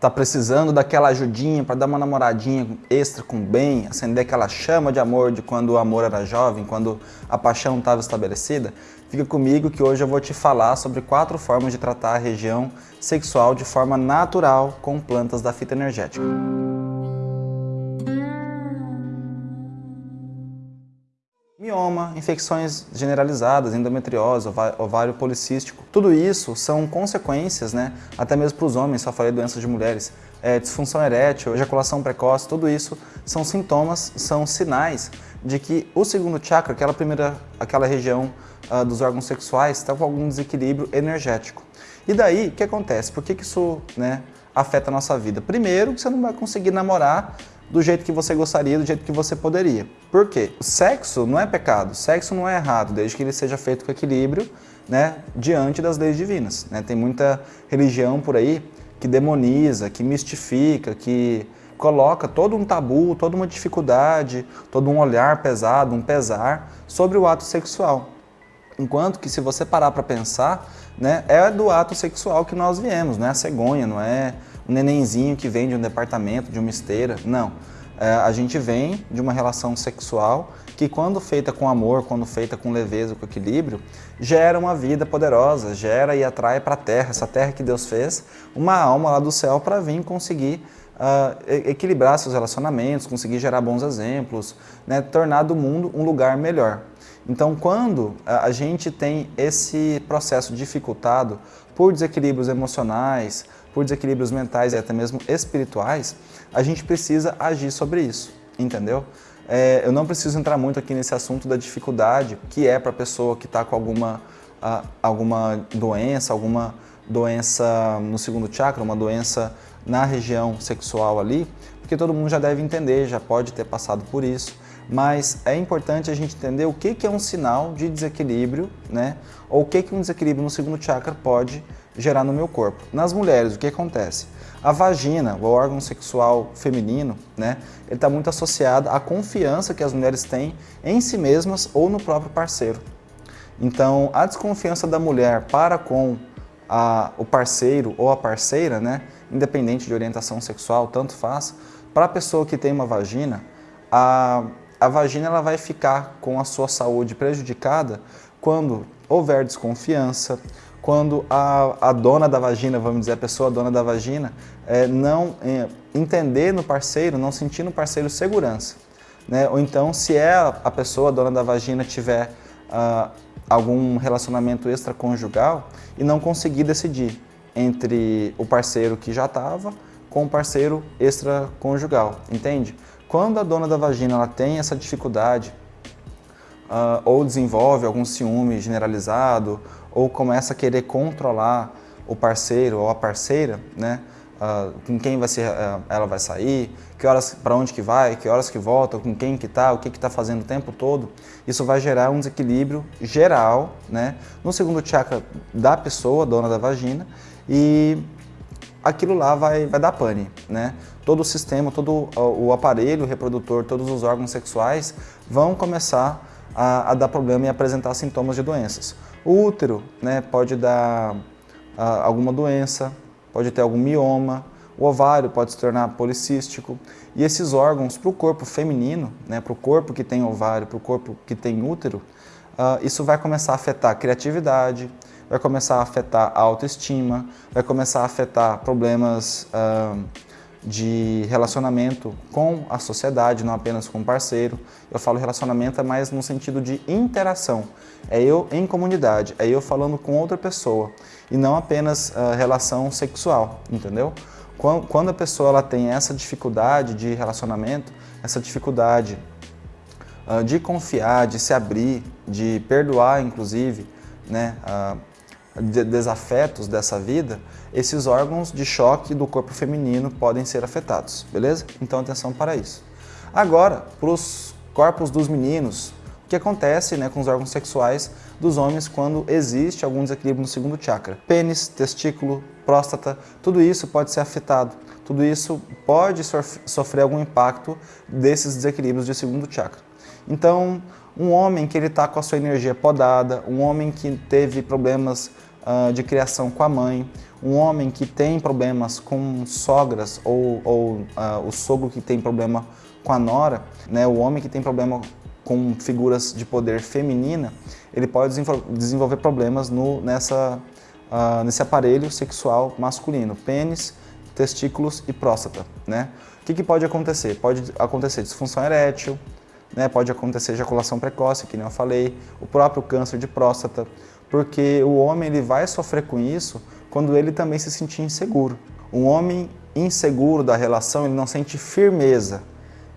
tá precisando daquela ajudinha para dar uma namoradinha extra com bem, acender aquela chama de amor de quando o amor era jovem, quando a paixão estava estabelecida, fica comigo que hoje eu vou te falar sobre quatro formas de tratar a região sexual de forma natural com plantas da fita energética. Mioma, infecções generalizadas, endometriose, ovário policístico. Tudo isso são consequências, né, até mesmo para os homens, só falei doenças de mulheres, é, disfunção erétil, ejaculação precoce, tudo isso são sintomas, são sinais de que o segundo chakra, aquela primeira, aquela região uh, dos órgãos sexuais, está com algum desequilíbrio energético. E daí, o que acontece? Por que, que isso né, afeta a nossa vida? Primeiro, que você não vai conseguir namorar do jeito que você gostaria, do jeito que você poderia. Por quê? O sexo não é pecado, sexo não é errado, desde que ele seja feito com equilíbrio, né, diante das leis divinas. Né? Tem muita religião por aí que demoniza, que mistifica, que coloca todo um tabu, toda uma dificuldade, todo um olhar pesado, um pesar sobre o ato sexual. Enquanto que se você parar para pensar, né, é do ato sexual que nós viemos, não é a cegonha, não é nenenzinho que vem de um departamento, de uma esteira, não. É, a gente vem de uma relação sexual que quando feita com amor, quando feita com leveza, com equilíbrio, gera uma vida poderosa, gera e atrai para a terra, essa terra que Deus fez, uma alma lá do céu para vir conseguir uh, equilibrar seus relacionamentos, conseguir gerar bons exemplos, né, tornar do mundo um lugar melhor. Então, quando a gente tem esse processo dificultado por desequilíbrios emocionais, por desequilíbrios mentais e até mesmo espirituais, a gente precisa agir sobre isso, entendeu? É, eu não preciso entrar muito aqui nesse assunto da dificuldade que é para a pessoa que está com alguma, uh, alguma doença, alguma doença no segundo chakra, uma doença na região sexual ali, porque todo mundo já deve entender, já pode ter passado por isso mas é importante a gente entender o que, que é um sinal de desequilíbrio, né? Ou o que, que um desequilíbrio no segundo chakra pode gerar no meu corpo. Nas mulheres, o que acontece? A vagina, o órgão sexual feminino, né? Ele está muito associado à confiança que as mulheres têm em si mesmas ou no próprio parceiro. Então, a desconfiança da mulher para com a, o parceiro ou a parceira, né? Independente de orientação sexual, tanto faz, para a pessoa que tem uma vagina, a a vagina ela vai ficar com a sua saúde prejudicada quando houver desconfiança, quando a, a dona da vagina, vamos dizer, a pessoa dona da vagina, é, não é, entender no parceiro, não sentir no parceiro segurança. Né? Ou então, se é a pessoa, dona da vagina, tiver ah, algum relacionamento extraconjugal e não conseguir decidir entre o parceiro que já estava com o parceiro extraconjugal, entende? Quando a dona da vagina ela tem essa dificuldade uh, ou desenvolve algum ciúme generalizado ou começa a querer controlar o parceiro ou a parceira, né? Uh, com quem vai ser, uh, ela vai sair, que horas, para onde que vai, que horas que volta, com quem que tá, o que que está fazendo o tempo todo, isso vai gerar um desequilíbrio geral, né, no segundo chakra da pessoa, dona da vagina, e aquilo lá vai, vai dar pane, né? Todo o sistema, todo o aparelho reprodutor, todos os órgãos sexuais vão começar a, a dar problema e apresentar sintomas de doenças. O útero né, pode dar a, alguma doença, pode ter algum mioma, o ovário pode se tornar policístico. E esses órgãos, para o corpo feminino, né, para o corpo que tem ovário, para o corpo que tem útero, uh, isso vai começar a afetar a criatividade, vai começar a afetar a autoestima, vai começar a afetar problemas uh, de relacionamento com a sociedade, não apenas com o parceiro. Eu falo relacionamento mais no sentido de interação. É eu em comunidade, é eu falando com outra pessoa e não apenas uh, relação sexual, entendeu? Quando a pessoa ela tem essa dificuldade de relacionamento, essa dificuldade uh, de confiar, de se abrir, de perdoar, inclusive, né, uh, desafetos dessa vida, esses órgãos de choque do corpo feminino podem ser afetados, beleza? Então atenção para isso. Agora, para os corpos dos meninos, o que acontece né, com os órgãos sexuais dos homens quando existe algum desequilíbrio no segundo chakra? Pênis, testículo, próstata, tudo isso pode ser afetado. Tudo isso pode sofrer algum impacto desses desequilíbrios de segundo chakra. Então, um homem que ele está com a sua energia podada, um homem que teve problemas uh, de criação com a mãe, um homem que tem problemas com sogras ou, ou uh, o sogro que tem problema com a nora, né, o homem que tem problema com figuras de poder feminina, ele pode desenvolver problemas no, nessa, uh, nesse aparelho sexual masculino, pênis, testículos e próstata. Né? O que, que pode acontecer? Pode acontecer disfunção erétil, né? pode acontecer ejaculação precoce, que nem eu falei, o próprio câncer de próstata, porque o homem ele vai sofrer com isso quando ele também se sentir inseguro. Um homem inseguro da relação, ele não sente firmeza,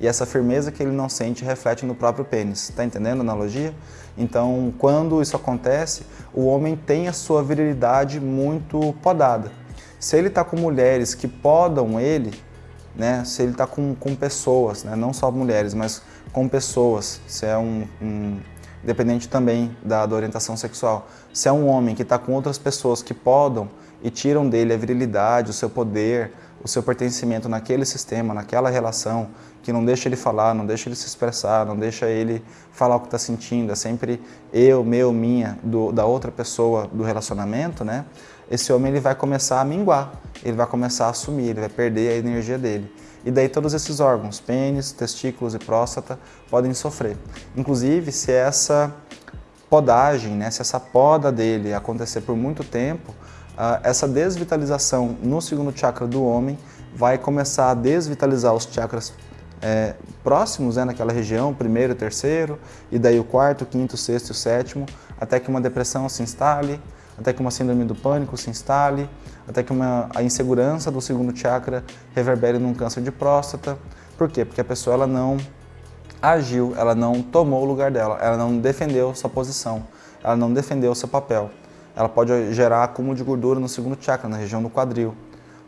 e essa firmeza que ele não sente reflete no próprio pênis. Está entendendo a analogia? Então, quando isso acontece, o homem tem a sua virilidade muito podada. Se ele está com mulheres que podam ele, né, se ele está com, com pessoas, né, não só mulheres, mas com pessoas, se é um, um independente também da, da, orientação sexual, se é um homem que está com outras pessoas que podam e tiram dele a virilidade, o seu poder, o seu pertencimento naquele sistema, naquela relação, que não deixa ele falar, não deixa ele se expressar, não deixa ele falar o que está sentindo, é sempre eu, meu, minha, do, da outra pessoa do relacionamento, né? Esse homem ele vai começar a minguar, ele vai começar a sumir, ele vai perder a energia dele. E daí todos esses órgãos, pênis, testículos e próstata, podem sofrer. Inclusive, se essa podagem, né, se essa poda dele acontecer por muito tempo, uh, essa desvitalização no segundo chakra do homem vai começar a desvitalizar os chakras é, próximos né, naquela região, primeiro, terceiro, e daí o quarto, quinto, sexto e o sétimo, até que uma depressão se instale, até que uma síndrome do pânico se instale, até que uma, a insegurança do segundo chakra reverbere num câncer de próstata. Por quê? Porque a pessoa ela não agiu, ela não tomou o lugar dela, ela não defendeu sua posição, ela não defendeu seu papel. Ela pode gerar acúmulo de gordura no segundo chakra, na região do quadril.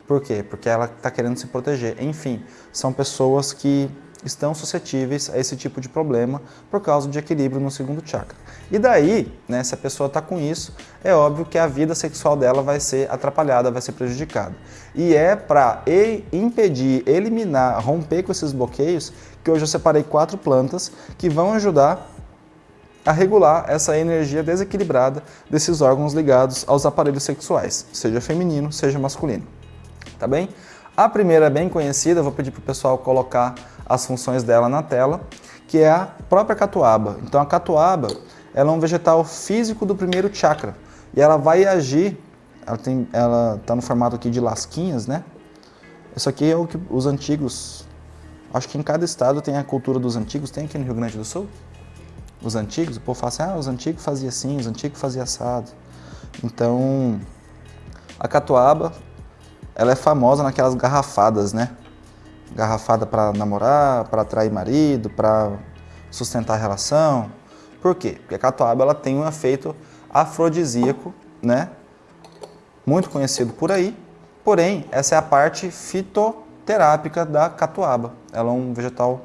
Por quê? Porque ela está querendo se proteger. Enfim, são pessoas que estão suscetíveis a esse tipo de problema por causa de equilíbrio no segundo chakra. E daí, né, se a pessoa está com isso, é óbvio que a vida sexual dela vai ser atrapalhada, vai ser prejudicada. E é para impedir, eliminar, romper com esses bloqueios que hoje eu separei quatro plantas que vão ajudar a regular essa energia desequilibrada desses órgãos ligados aos aparelhos sexuais, seja feminino, seja masculino. Tá bem? A primeira é bem conhecida, vou pedir para o pessoal colocar as funções dela na tela, que é a própria catuaba. Então a catuaba ela é um vegetal físico do primeiro chakra e ela vai agir, ela está ela tá no formato aqui de lasquinhas, né? Isso aqui é o que os antigos, acho que em cada estado tem a cultura dos antigos, tem aqui no Rio Grande do Sul? Os antigos, o povo fala assim, ah, os antigos faziam assim, os antigos faziam assado. Então, a catuaba, ela é famosa naquelas garrafadas, né? Garrafada para namorar, para atrair marido, para sustentar a relação. Por quê? Porque a catuaba ela tem um efeito afrodisíaco, né? Muito conhecido por aí. Porém, essa é a parte fitoterápica da catuaba. Ela é um vegetal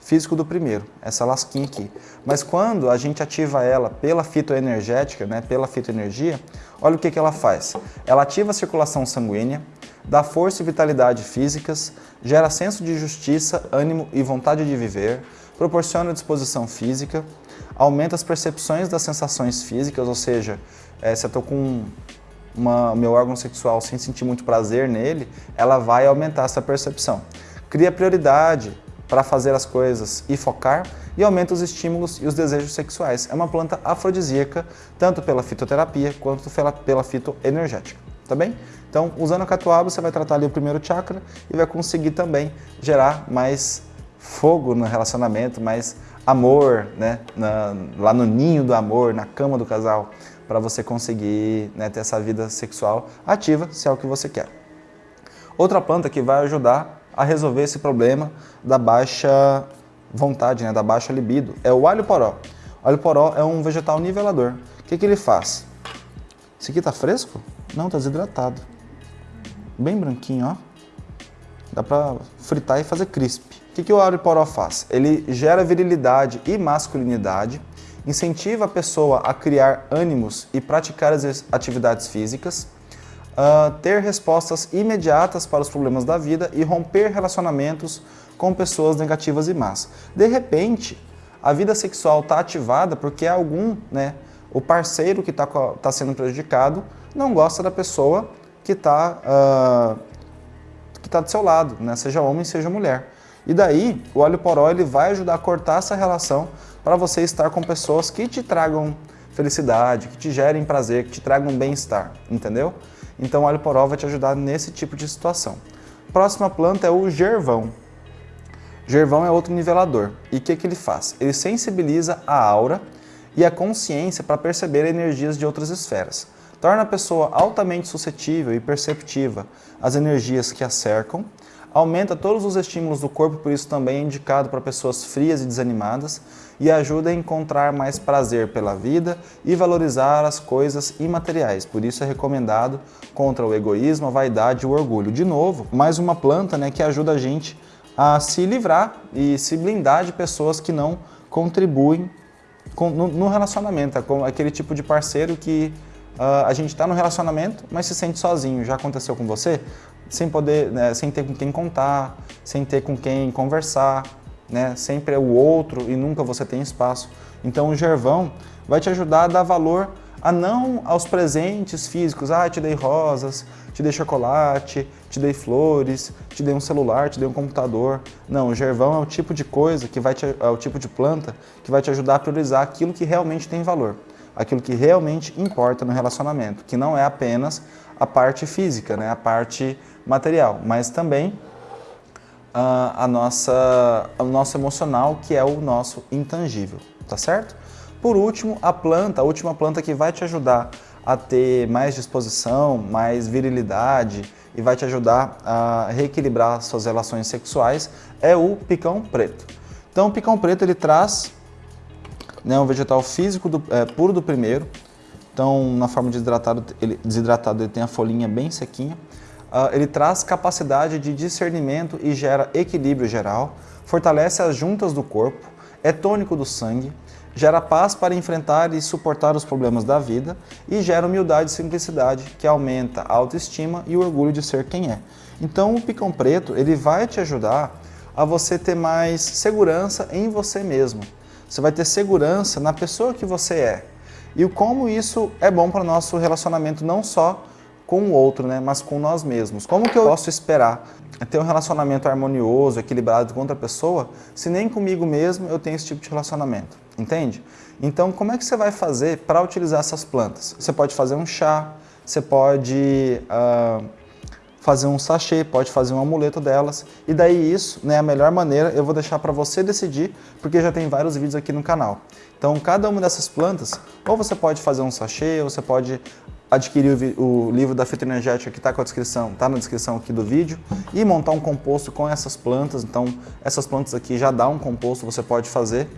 físico do primeiro, essa lasquinha aqui. Mas quando a gente ativa ela pela fitoenergética, né, pela fitoenergia, olha o que, que ela faz. Ela ativa a circulação sanguínea, dá força e vitalidade físicas, gera senso de justiça, ânimo e vontade de viver, proporciona disposição física, aumenta as percepções das sensações físicas, ou seja, é, se eu estou com uma, meu órgão sexual sem sentir muito prazer nele, ela vai aumentar essa percepção. Cria prioridade para fazer as coisas e focar e aumenta os estímulos e os desejos sexuais. É uma planta afrodisíaca, tanto pela fitoterapia quanto pela, pela fitoenergética, tá bem? Então, usando a catuaba, você vai tratar ali o primeiro chakra e vai conseguir também gerar mais fogo no relacionamento, mais amor, né? Na, lá no ninho do amor, na cama do casal, para você conseguir né, ter essa vida sexual ativa, se é o que você quer. Outra planta que vai ajudar a resolver esse problema da baixa vontade, né, da baixa libido, é o alho poró. O alho poró é um vegetal nivelador. O que, que ele faz? Esse aqui tá fresco? Não, tá desidratado bem branquinho, ó. Dá pra fritar e fazer crisp. O que, que o Auriporó faz? Ele gera virilidade e masculinidade, incentiva a pessoa a criar ânimos e praticar as atividades físicas, uh, ter respostas imediatas para os problemas da vida e romper relacionamentos com pessoas negativas e más. De repente, a vida sexual está ativada porque algum, né, O parceiro que está tá sendo prejudicado não gosta da pessoa que está uh, que tá do seu lado, né? seja homem, seja mulher. E daí, o óleo poró ele vai ajudar a cortar essa relação para você estar com pessoas que te tragam felicidade, que te gerem prazer, que te tragam bem-estar, entendeu? Então o óleo poró vai te ajudar nesse tipo de situação. Próxima planta é o gervão. Gervão é outro nivelador. E o que, que ele faz? Ele sensibiliza a aura e a consciência para perceber energias de outras esferas. Torna a pessoa altamente suscetível e perceptiva às energias que a cercam, aumenta todos os estímulos do corpo, por isso também é indicado para pessoas frias e desanimadas, e ajuda a encontrar mais prazer pela vida e valorizar as coisas imateriais. Por isso é recomendado contra o egoísmo, a vaidade e o orgulho. De novo, mais uma planta né, que ajuda a gente a se livrar e se blindar de pessoas que não contribuem no, relacionamento, é com aquele tipo de parceiro que uh, a gente está no relacionamento, mas se sente sozinho. Já aconteceu com você? Sem poder, né, sem ter com quem contar, sem ter com quem conversar, né? sempre é o outro e nunca você tem espaço. Então o Gervão vai te ajudar a dar valor a não aos presentes físicos, ah, te dei rosas, te dei chocolate, te dei flores, te dei um celular, te dei um computador. Não, o gervão é o tipo de coisa, que vai te, é o tipo de planta que vai te ajudar a priorizar aquilo que realmente tem valor, aquilo que realmente importa no relacionamento, que não é apenas a parte física, né, a parte material, mas também a, a nossa, o nosso emocional, que é o nosso intangível, tá certo? Por último, a planta, a última planta que vai te ajudar a ter mais disposição, mais virilidade e vai te ajudar a reequilibrar suas relações sexuais é o picão preto. Então o picão preto ele traz né, um vegetal físico do, é, puro do primeiro, então na forma de desidratado ele, desidratado ele tem a folhinha bem sequinha, uh, ele traz capacidade de discernimento e gera equilíbrio geral, fortalece as juntas do corpo, é tônico do sangue, gera paz para enfrentar e suportar os problemas da vida e gera humildade e simplicidade, que aumenta a autoestima e o orgulho de ser quem é. Então o picão preto ele vai te ajudar a você ter mais segurança em você mesmo. Você vai ter segurança na pessoa que você é. E como isso é bom para o nosso relacionamento não só com o outro, né, mas com nós mesmos. Como que eu posso esperar ter um relacionamento harmonioso, equilibrado com outra pessoa, se nem comigo mesmo eu tenho esse tipo de relacionamento, entende? Então, como é que você vai fazer para utilizar essas plantas? Você pode fazer um chá, você pode uh, fazer um sachê, pode fazer um amuleto delas, e daí isso, né, a melhor maneira, eu vou deixar para você decidir, porque já tem vários vídeos aqui no canal. Então, cada uma dessas plantas, ou você pode fazer um sachê, ou você pode adquirir o, o livro da fitoenergética que está com a descrição, está na descrição aqui do vídeo, e montar um composto com essas plantas. Então, essas plantas aqui já dá um composto, você pode fazer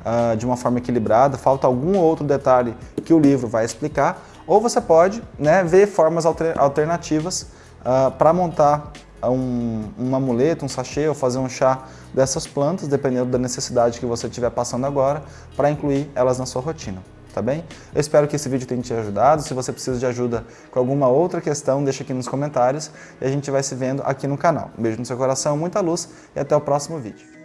uh, de uma forma equilibrada. Falta algum outro detalhe que o livro vai explicar, ou você pode né, ver formas alter, alternativas uh, para montar um, um amuleto, um sachê ou fazer um chá dessas plantas, dependendo da necessidade que você estiver passando agora, para incluir elas na sua rotina tá bem? Eu espero que esse vídeo tenha te ajudado. Se você precisa de ajuda com alguma outra questão, deixa aqui nos comentários e a gente vai se vendo aqui no canal. Um beijo no seu coração, muita luz e até o próximo vídeo.